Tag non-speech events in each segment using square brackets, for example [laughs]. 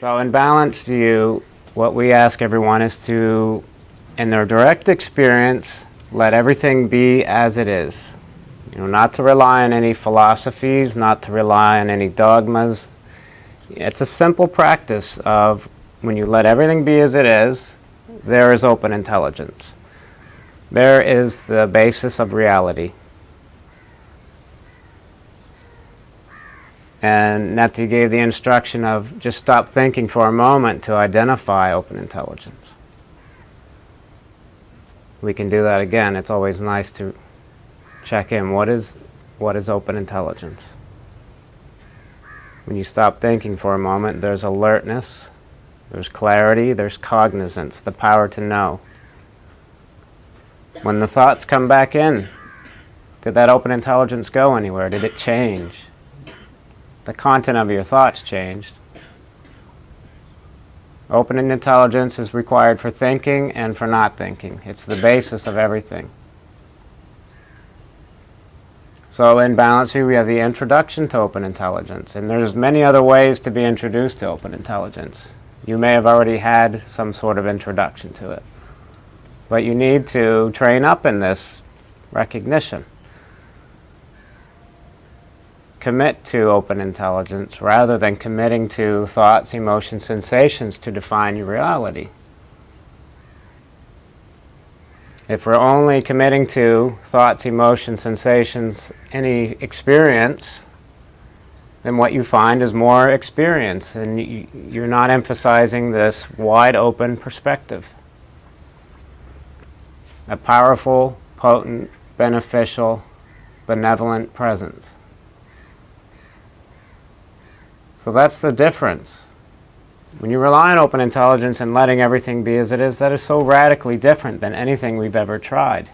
So in balanced view, what we ask everyone is to, in their direct experience, let everything be as it is. You know, not to rely on any philosophies, not to rely on any dogmas. It's a simple practice of when you let everything be as it is, there is open intelligence. There is the basis of reality. And Neti gave the instruction of just stop thinking for a moment to identify open intelligence. We can do that again. It's always nice to check in. What is, what is open intelligence? When you stop thinking for a moment, there's alertness, there's clarity, there's cognizance, the power to know. When the thoughts come back in, did that open intelligence go anywhere? Did it change? The content of your thoughts changed. Open intelligence is required for thinking and for not thinking. It's the basis of everything. So in Balance View, we have the introduction to open intelligence. And there's many other ways to be introduced to open intelligence. You may have already had some sort of introduction to it. But you need to train up in this recognition. Commit to open intelligence rather than committing to thoughts, emotions, sensations to define your reality. If we're only committing to thoughts, emotions, sensations, any experience, then what you find is more experience and you're not emphasizing this wide open perspective a powerful, potent, beneficial, benevolent presence. So that's the difference. When you rely on open intelligence and letting everything be as it is, that is so radically different than anything we've ever tried.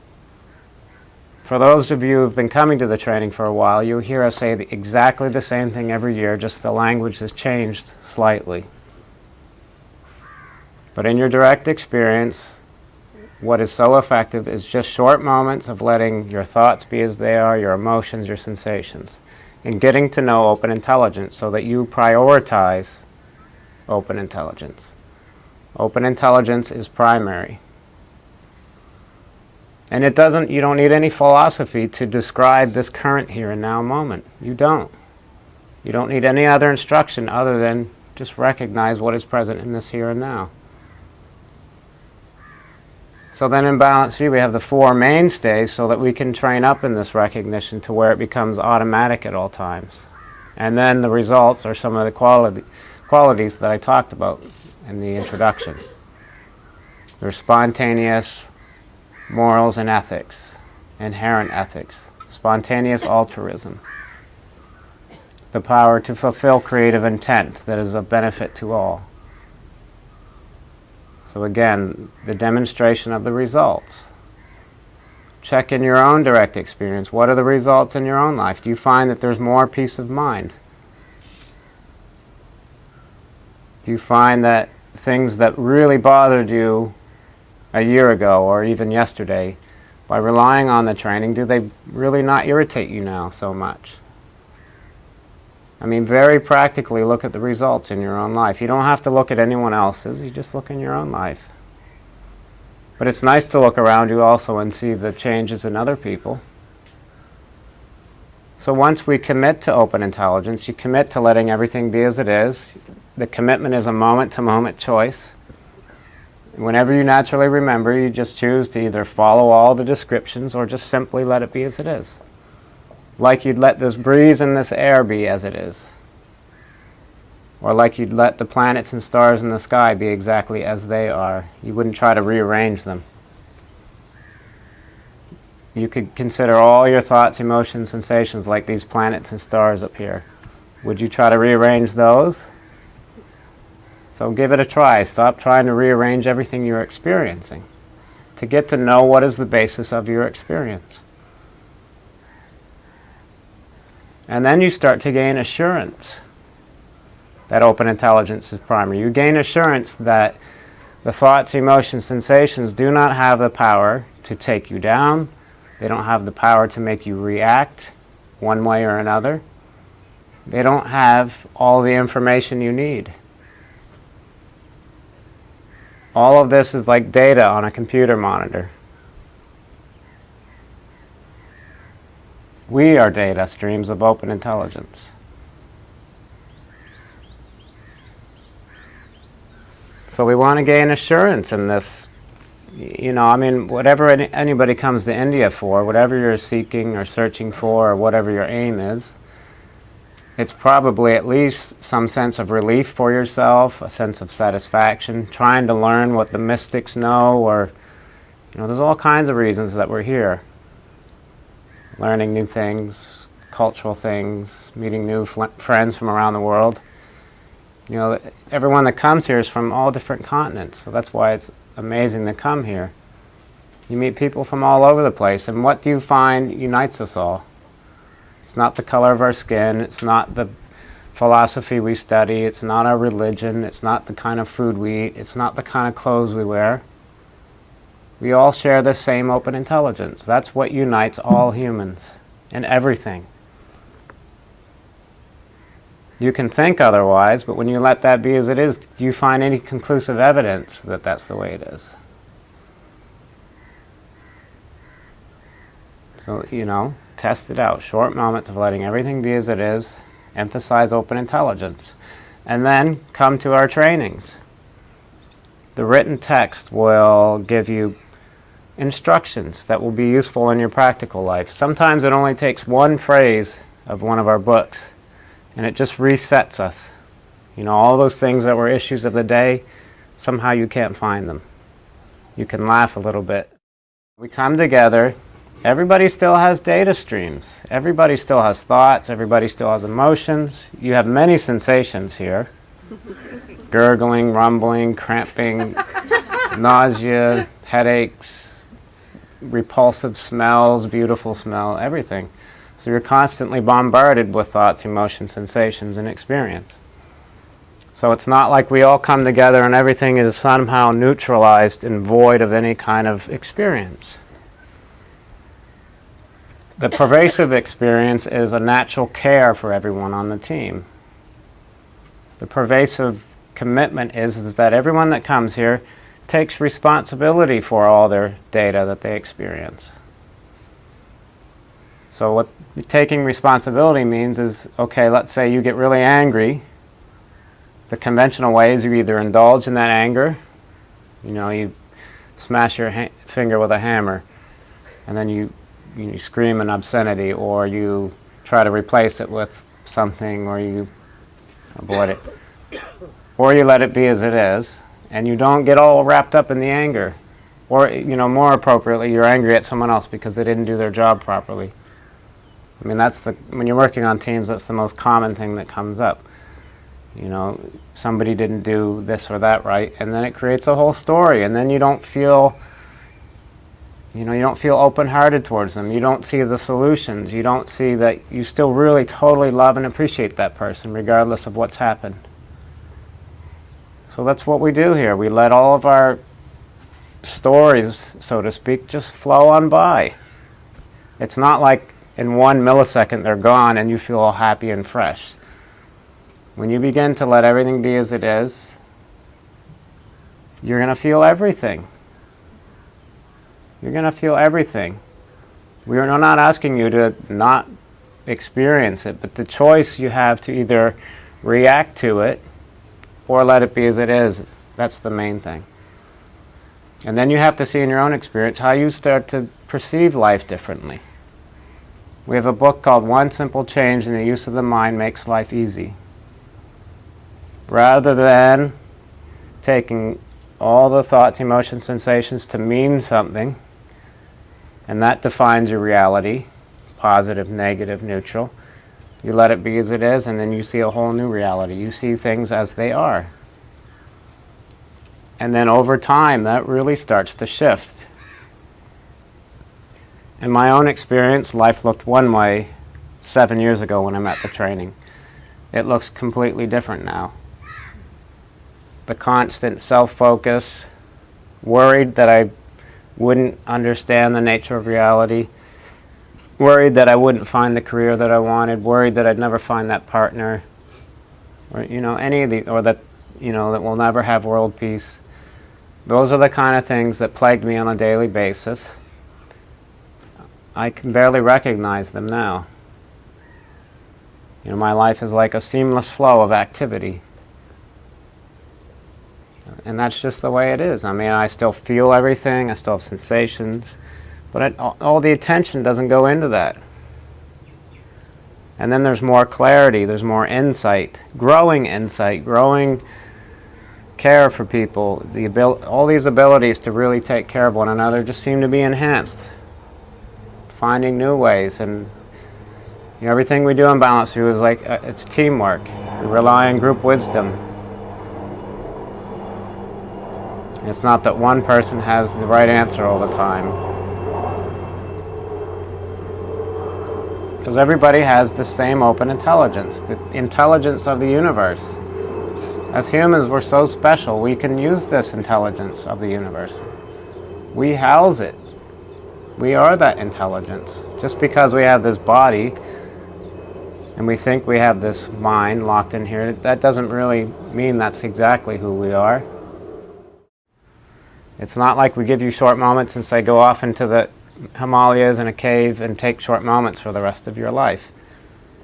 For those of you who've been coming to the training for a while, you'll hear us say the, exactly the same thing every year, just the language has changed slightly. But in your direct experience, what is so effective is just short moments of letting your thoughts be as they are, your emotions, your sensations, and getting to know open intelligence so that you prioritize open intelligence. Open intelligence is primary. And it doesn't, you don't need any philosophy to describe this current here and now moment. You don't. You don't need any other instruction other than just recognize what is present in this here and now. So then in Balance View we have the four mainstays so that we can train up in this recognition to where it becomes automatic at all times. And then the results are some of the quality, qualities that I talked about in the introduction. There's spontaneous morals and ethics, inherent ethics, spontaneous altruism, the power to fulfill creative intent that is of benefit to all, so again, the demonstration of the results. Check in your own direct experience. What are the results in your own life? Do you find that there's more peace of mind? Do you find that things that really bothered you a year ago or even yesterday, by relying on the training, do they really not irritate you now so much? I mean, very practically look at the results in your own life. You don't have to look at anyone else's, you just look in your own life. But it's nice to look around you also and see the changes in other people. So once we commit to open intelligence, you commit to letting everything be as it is. The commitment is a moment-to-moment -moment choice. Whenever you naturally remember, you just choose to either follow all the descriptions or just simply let it be as it is like you'd let this breeze and this air be as it is. Or like you'd let the planets and stars in the sky be exactly as they are. You wouldn't try to rearrange them. You could consider all your thoughts, emotions, sensations like these planets and stars up here. Would you try to rearrange those? So give it a try. Stop trying to rearrange everything you're experiencing to get to know what is the basis of your experience. And then you start to gain assurance that open intelligence is primary. You gain assurance that the thoughts, emotions, sensations do not have the power to take you down. They don't have the power to make you react one way or another. They don't have all the information you need. All of this is like data on a computer monitor. We are data streams of open intelligence. So we want to gain assurance in this. You know, I mean, whatever any, anybody comes to India for, whatever you're seeking or searching for, or whatever your aim is, it's probably at least some sense of relief for yourself, a sense of satisfaction, trying to learn what the mystics know, or, you know, there's all kinds of reasons that we're here. Learning new things, cultural things, meeting new friends from around the world. You know, everyone that comes here is from all different continents, so that's why it's amazing to come here. You meet people from all over the place, and what do you find unites us all? It's not the color of our skin. It's not the philosophy we study. It's not our religion. It's not the kind of food we eat. It's not the kind of clothes we wear. We all share the same open intelligence. That's what unites all humans in everything. You can think otherwise, but when you let that be as it is, do you find any conclusive evidence that that's the way it is? So, you know, test it out. Short moments of letting everything be as it is, emphasize open intelligence, and then come to our trainings. The written text will give you instructions that will be useful in your practical life. Sometimes it only takes one phrase of one of our books, and it just resets us. You know, all those things that were issues of the day, somehow you can't find them. You can laugh a little bit. We come together Everybody still has data streams. Everybody still has thoughts. Everybody still has emotions. You have many sensations here. [laughs] Gurgling, rumbling, cramping, [laughs] nausea, headaches, repulsive smells, beautiful smell, everything. So you're constantly bombarded with thoughts, emotions, sensations, and experience. So it's not like we all come together and everything is somehow neutralized and void of any kind of experience. The [laughs] pervasive experience is a natural care for everyone on the team. The pervasive commitment is, is that everyone that comes here takes responsibility for all their data that they experience. So what taking responsibility means is, okay, let's say you get really angry. The conventional way is you either indulge in that anger, you know, you smash your finger with a hammer, and then you you scream an obscenity or you try to replace it with something or you avoid it. Or you let it be as it is and you don't get all wrapped up in the anger. Or, you know, more appropriately, you're angry at someone else because they didn't do their job properly. I mean, that's the, when you're working on teams, that's the most common thing that comes up. You know, somebody didn't do this or that right, and then it creates a whole story, and then you don't feel you know, you don't feel open-hearted towards them. You don't see the solutions. You don't see that you still really totally love and appreciate that person regardless of what's happened. So that's what we do here. We let all of our stories, so to speak, just flow on by. It's not like in one millisecond they're gone and you feel all happy and fresh. When you begin to let everything be as it is, you're going to feel everything. You're going to feel everything. We are not asking you to not experience it, but the choice you have to either react to it or let it be as it is. That's the main thing. And then you have to see in your own experience how you start to perceive life differently. We have a book called One Simple Change in the Use of the Mind Makes Life Easy. Rather than taking all the thoughts, emotions, sensations to mean something, and that defines your reality, positive, negative, neutral. You let it be as it is, and then you see a whole new reality. You see things as they are. And then over time, that really starts to shift. In my own experience, life looked one way seven years ago when I met the training. It looks completely different now. The constant self-focus, worried that I wouldn't understand the nature of reality, worried that I wouldn't find the career that I wanted, worried that I'd never find that partner, or you know any of the, or that you know that we'll never have world peace. Those are the kind of things that plagued me on a daily basis. I can barely recognize them now. You know, my life is like a seamless flow of activity. And that's just the way it is. I mean, I still feel everything, I still have sensations, but all the attention doesn't go into that. And then there's more clarity, there's more insight, growing insight, growing care for people. The abil all these abilities to really take care of one another just seem to be enhanced. Finding new ways and you know, everything we do in Balance View is like, uh, it's teamwork. We rely on group wisdom. It's not that one person has the right answer all the time. Because everybody has the same open intelligence, the intelligence of the universe. As humans, we're so special, we can use this intelligence of the universe. We house it. We are that intelligence. Just because we have this body and we think we have this mind locked in here, that doesn't really mean that's exactly who we are. It's not like we give you short moments and say go off into the Himalayas in a cave and take short moments for the rest of your life.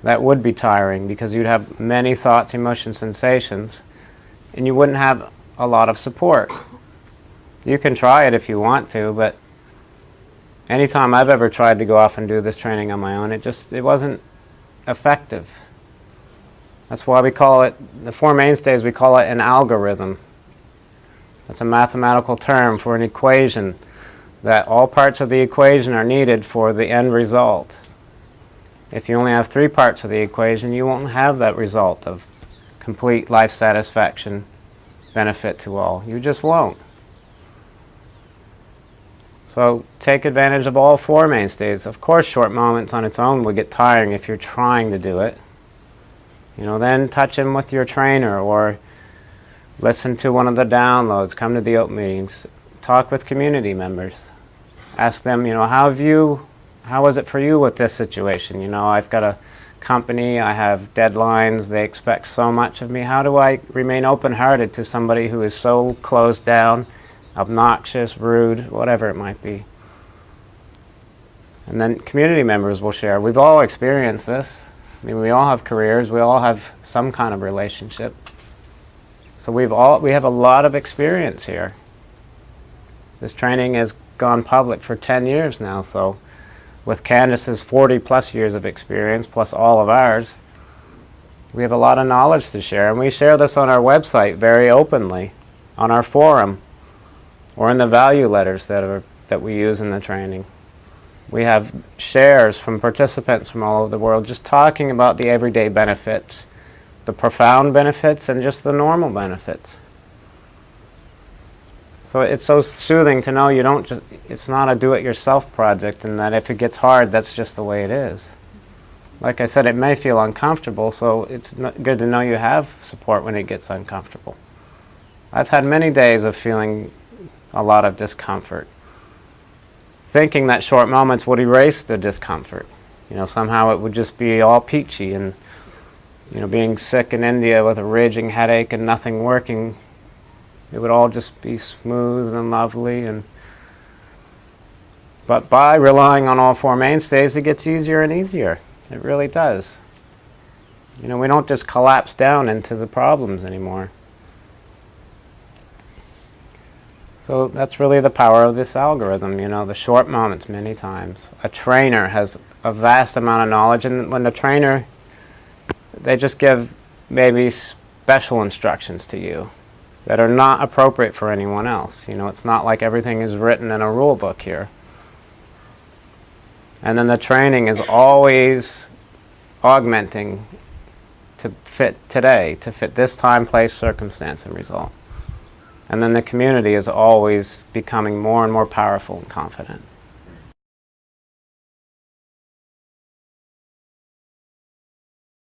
That would be tiring because you'd have many thoughts, emotions, sensations, and you wouldn't have a lot of support. You can try it if you want to, but anytime I've ever tried to go off and do this training on my own, it just it wasn't effective. That's why we call it, the Four Mainstays, we call it an algorithm. That's a mathematical term for an equation that all parts of the equation are needed for the end result. If you only have three parts of the equation, you won't have that result of complete life satisfaction, benefit to all. You just won't. So take advantage of all four mainstays. Of course, short moments on its own will get tiring if you're trying to do it. You know, then touch them with your trainer or Listen to one of the downloads, come to the open meetings, talk with community members. Ask them, you know, how have you, how was it for you with this situation? You know, I've got a company, I have deadlines, they expect so much of me. How do I remain open-hearted to somebody who is so closed down, obnoxious, rude, whatever it might be? And then community members will share. We've all experienced this. I mean, we all have careers, we all have some kind of relationship. So we've all, we have a lot of experience here. This training has gone public for 10 years now, so with Candice's 40 plus years of experience, plus all of ours, we have a lot of knowledge to share, and we share this on our website very openly, on our forum, or in the value letters that, are, that we use in the training. We have shares from participants from all over the world just talking about the everyday benefits the profound benefits and just the normal benefits. So it's so soothing to know you don't just, it's not a do-it-yourself project and that if it gets hard, that's just the way it is. Like I said, it may feel uncomfortable, so it's good to know you have support when it gets uncomfortable. I've had many days of feeling a lot of discomfort, thinking that short moments would erase the discomfort. You know, somehow it would just be all peachy and you know, being sick in India with a raging headache and nothing working, it would all just be smooth and lovely. And But by relying on all four mainstays, it gets easier and easier. It really does. You know, we don't just collapse down into the problems anymore. So that's really the power of this algorithm, you know, the short moments many times. A trainer has a vast amount of knowledge, and when the trainer they just give maybe special instructions to you that are not appropriate for anyone else. You know, it's not like everything is written in a rule book here. And then the training is always augmenting to fit today, to fit this time, place, circumstance, and result. And then the community is always becoming more and more powerful and confident.